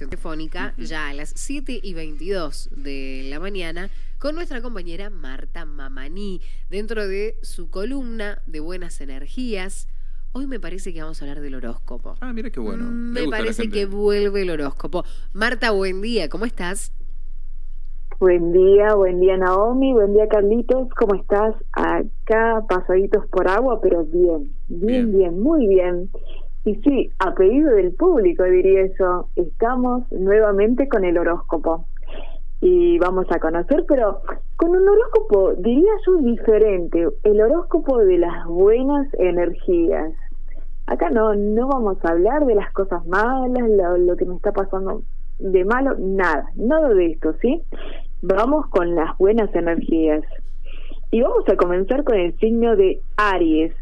comunicación telefónica ya a las 7 y 22 de la mañana con nuestra compañera Marta Mamaní dentro de su columna de buenas energías. Hoy me parece que vamos a hablar del horóscopo. Ah, mira qué bueno. Mm, Me parece que vuelve el horóscopo. Marta, buen día, ¿cómo estás? Buen día, buen día Naomi, buen día Carlitos, ¿cómo estás? Acá pasaditos por agua, pero bien, bien, Bien. bien, muy bien. Y sí, a pedido del público diría yo, estamos nuevamente con el horóscopo. Y vamos a conocer, pero con un horóscopo, diría yo, diferente, el horóscopo de las buenas energías. Acá no, no vamos a hablar de las cosas malas, lo, lo que me está pasando de malo, nada, nada de esto, ¿sí? Vamos con las buenas energías. Y vamos a comenzar con el signo de Aries.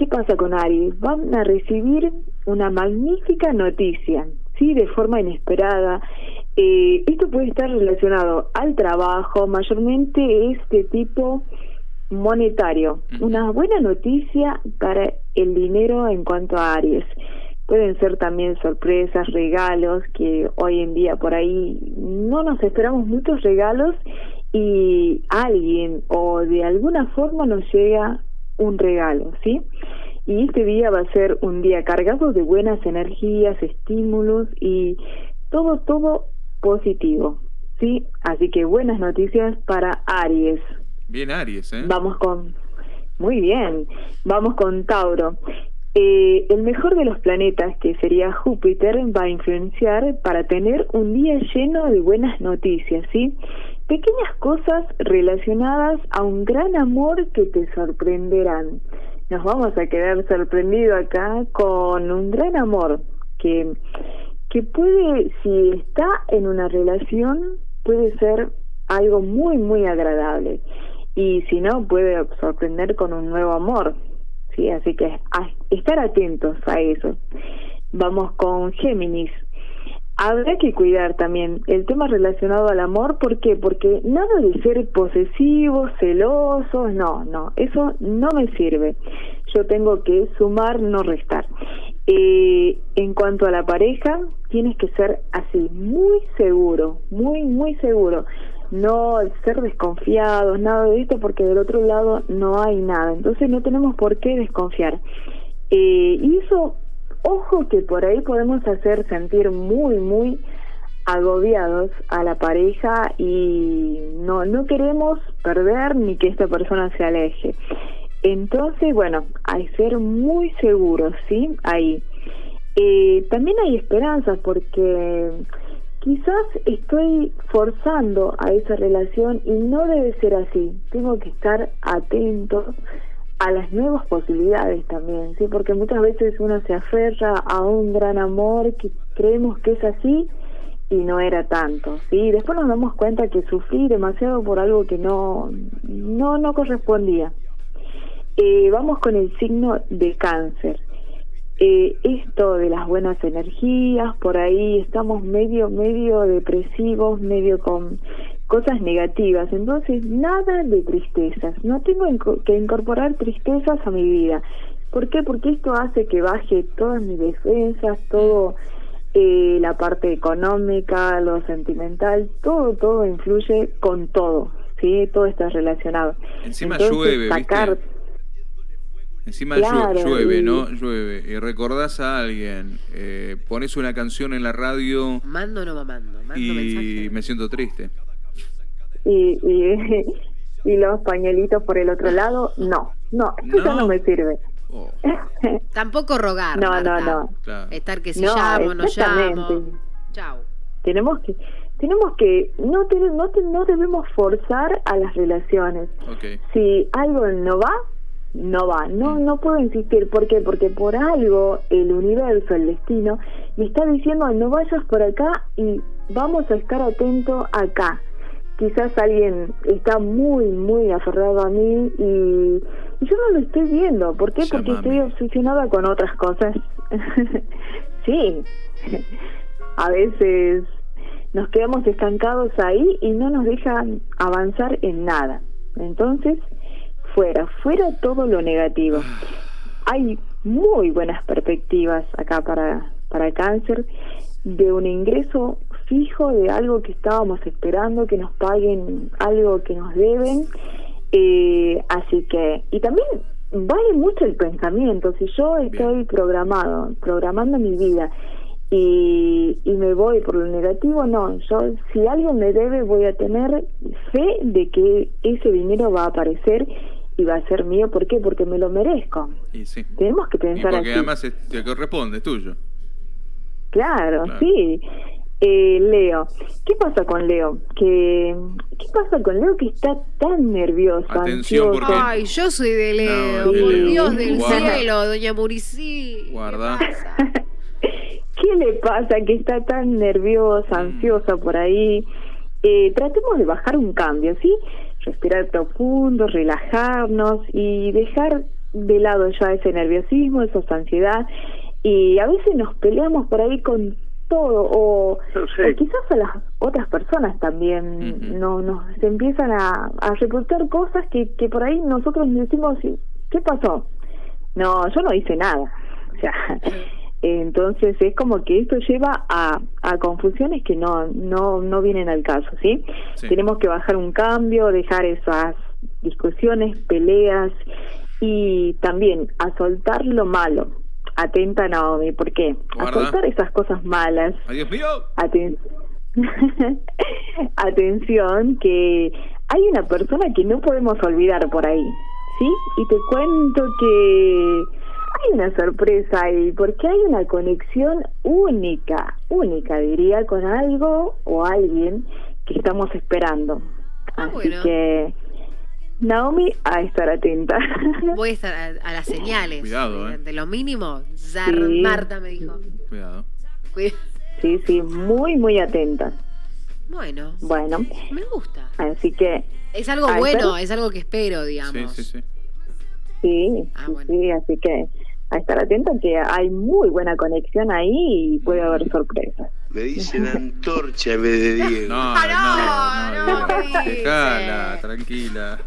¿Qué pasa con Aries? Van a recibir una magnífica noticia, ¿sí? De forma inesperada. Eh, esto puede estar relacionado al trabajo, mayormente es de tipo monetario. Una buena noticia para el dinero en cuanto a Aries. Pueden ser también sorpresas, regalos, que hoy en día por ahí no nos esperamos muchos regalos y alguien o de alguna forma nos llega un regalo, ¿sí? Y este día va a ser un día cargado de buenas energías, estímulos y todo, todo positivo, ¿sí? Así que buenas noticias para Aries. Bien Aries, ¿eh? Vamos con... Muy bien, vamos con Tauro. Eh, el mejor de los planetas, que sería Júpiter, va a influenciar para tener un día lleno de buenas noticias, ¿sí? Pequeñas cosas relacionadas a un gran amor que te sorprenderán. Nos vamos a quedar sorprendidos acá con un gran amor que, que puede, si está en una relación, puede ser algo muy, muy agradable. Y si no puede sorprender con un nuevo amor. Sí así que estar atentos a eso. Vamos con Géminis habrá que cuidar también el tema relacionado al amor ¿por qué? porque nada de ser posesivos celosos no no eso no me sirve yo tengo que sumar no restar eh, en cuanto a la pareja tienes que ser así muy seguro muy muy seguro no ser desconfiados, nada de esto, porque del otro lado no hay nada. Entonces no tenemos por qué desconfiar. Eh, y eso, ojo que por ahí podemos hacer sentir muy, muy agobiados a la pareja y no, no queremos perder ni que esta persona se aleje. Entonces, bueno, hay ser muy seguros, ¿sí? Ahí. Eh, también hay esperanzas porque quizás estoy forzando a esa relación y no debe ser así. Tengo que estar atento a las nuevas posibilidades también, sí, porque muchas veces uno se aferra a un gran amor que creemos que es así y no era tanto, sí. Después nos damos cuenta que sufrí demasiado por algo que no no no correspondía. Eh, vamos con el signo de cáncer eh, esto de las buenas energías, por ahí estamos medio, medio depresivos, medio con cosas negativas, entonces nada de tristezas, no tengo que incorporar tristezas a mi vida. ¿Por qué? Porque esto hace que baje todas mis defensas, todo eh, la parte económica, lo sentimental, todo, todo influye con todo, ¿sí? Todo está relacionado. Encima Entonces, llueve, sacar- ¿viste? Encima Claro, llueve, y- ¿no? Llueve. Y recordás a alguien, eh, pones una canción en la radio Mando o no mamando, mando y mensaje. me siento triste. Y, y, y los pañuelitos por el otro lado, no, no, eso ya No. no me sirve. Oh, Tampoco rogar. No, Marta. no, no. claro. Estar que si No, llamo, no llamo. exactamente. Chau. Tenemos que, tenemos que, no, te- no, te- no debemos forzar a las relaciones. Si algo no va, no va. No, no puedo insistir. ¿Por qué? Porque por algo el universo, el destino, me está diciendo no vayas por acá y vamos a estar atentos acá. Quizás alguien está muy, muy aferrado a mí y, y yo no lo estoy viendo. ¿Por qué? Porque estoy obsesionada con otras cosas. sí. A veces nos quedamos estancados ahí y no nos dejan avanzar en nada. Entonces, fuera, fuera todo lo negativo. Hay muy buenas perspectivas acá para, para cáncer. de un ingreso fijo de algo que estábamos esperando, que nos paguen algo que nos deben. Eh, así que, y también vale mucho el pensamiento. Si yo estoy programado, programando mi vida y, y me voy por lo negativo, no. Yo, si alguien me debe, voy a tener fe de que ese dinero va a aparecer y va a ser mío. ¿Por qué? Porque me lo merezco. Y sí. Tenemos que Y pensar porque así. además es- te corresponde, es tuyo. Claro, Claro. sí. Eh, Leo, ¿qué pasa con Leo? ¿Qué, ¿Qué pasa con Leo que está tan nervioso? Atención, ansioso? porque- Ay, yo soy de Leo, No, de por Leo. Dios del Guarda. cielo, doña Muricí. ¿Qué Guarda. pasa? ¿Qué le pasa que está tan nerviosa, Mm. ansiosa por ahí? Eh, tratemos de bajar un cambio, ¿sí? Respirar profundo, relajarnos y dejar de lado ya ese nerviosismo, esa ansiedad. Y a veces nos peleamos por ahí con todo o, o quizás a las otras personas también Ujú. no, nos empiezan a, a reportar cosas que, que por ahí nosotros decimos, ¿qué pasó? No, yo no hice nada. O sea, entonces es como que esto lleva a, a confusiones que no, no, no vienen al caso, ¿sí? Sí. Tenemos que bajar un cambio, dejar esas discusiones, peleas y también a soltar lo malo. Atenta Naomi, ¿por qué? A soltar esas cosas malas, Adiós mío. Aten- Atención, que hay una persona que no podemos olvidar por ahí, ¿sí? Y te cuento que hay una sorpresa ahí, porque hay una conexión única, única diría, con algo o alguien que estamos esperando. Ah, Así bueno. que, Naomi, a estar atenta. Voy a estar a, a las señales. Cuidado, eh. De lo mínimo, Zar Sí. Marta me dijo. Cuidado. Cuida- sí, sí, muy, muy atenta. Bueno, Bueno, me gusta. así que Es algo bueno, es algo que espero, digamos. Sí, sí, sí. Sí, Ah, sí, bueno. sí, así que a estar atento que hay muy buena conexión ahí y puede haber sorpresas. Me dicen antorcha en vez de Diego. No, Ah, no, no, no, no. Dejala, tranquila.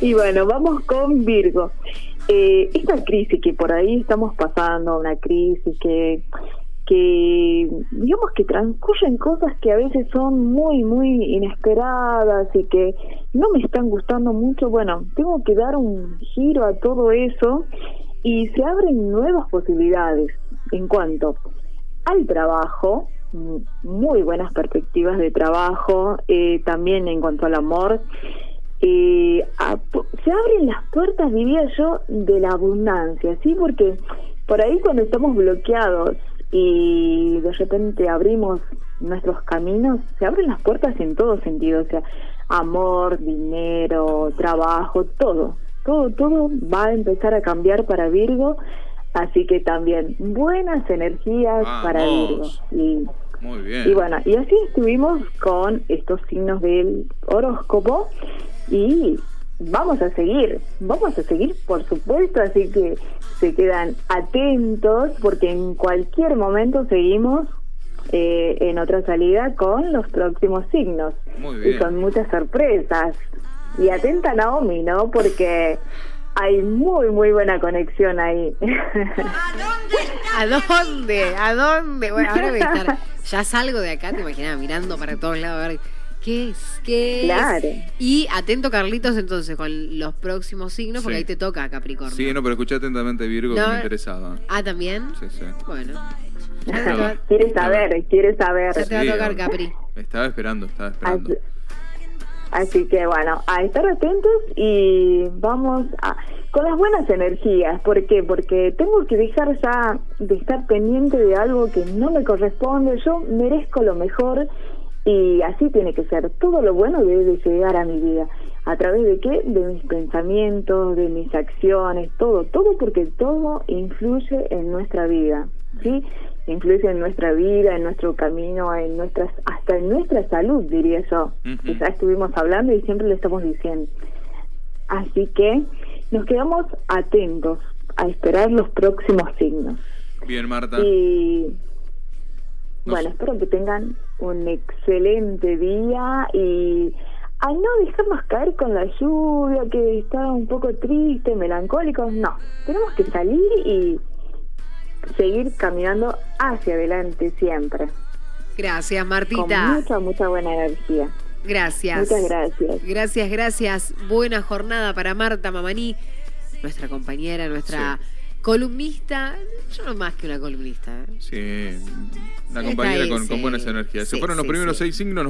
Y bueno, vamos con Virgo. Eh, esta crisis que por ahí estamos pasando, una crisis que, que digamos que transcurren cosas que a veces son muy, muy inesperadas y que no me están gustando mucho, bueno, tengo que dar un giro a todo eso y se abren nuevas posibilidades en cuanto al trabajo, muy buenas perspectivas de trabajo, eh, también en cuanto al amor. eh, se abren las puertas, diría yo, de la abundancia, ¿sí? Porque por ahí cuando estamos bloqueados y de repente abrimos nuestros caminos, se abren las puertas en todo sentido, o sea, amor, dinero, trabajo, todo, todo, todo va a empezar a cambiar para Virgo, así que también buenas energías para Virgo. Y, Muy bien. y bueno, y así estuvimos con estos signos del horóscopo y vamos a seguir, vamos a seguir por supuesto, así que se quedan atentos porque en cualquier momento seguimos eh, en otra salida con los próximos signos Muy y bien. con muchas sorpresas. Y atenta Naomi, ¿no? Porque hay muy, muy buena conexión ahí. ¿A dónde? ¿A dónde? Bueno, ahora voy a estar. Ya salgo de acá, te imaginas, mirando para todos lados a ver qué es, qué es. Claro. Y atento, Carlitos, entonces, con los próximos signos, porque Sí. ahí te toca Capricornio. Sí, no, pero escuché atentamente Virgo que No. me interesaba. Ah, también. Sí, sí. Bueno. Quiere saber, quiere saber. ya te va a tocar. Capri. Estaba esperando, estaba esperando. Así, así que bueno, a estar atentos y vamos a, con las buenas energías. ¿Por qué? Porque tengo que dejar ya de estar pendiente de algo que no me corresponde. Yo merezco lo mejor y así tiene que ser. Todo lo bueno debe de llegar a mi vida. ¿A través de qué? De mis pensamientos, de mis acciones, todo, todo porque todo influye en nuestra vida, ¿sí? Influye en nuestra vida, en nuestro camino, en nuestras, hasta en nuestra salud, diría yo. Que ya estuvimos hablando y siempre le estamos diciendo. Así que nos quedamos atentos a esperar los próximos signos. Bien, Marta. Y No bueno, espero que tengan un excelente día y a no dejarnos caer con la lluvia, que está un poco triste, melancólicos, no. Tenemos que salir y seguir caminando hacia adelante siempre. Gracias, Con Martita. mucha, mucha buena energía. Gracias. Muchas gracias. Gracias, gracias. Buena jornada para Marta Mamaní, nuestra compañera, nuestra columnista. Yo no más que una columnista. ¿eh? Sí, una compañera ahí, con, con buenas energías. Se Sí, fueron los primeros sí. seis signos, nos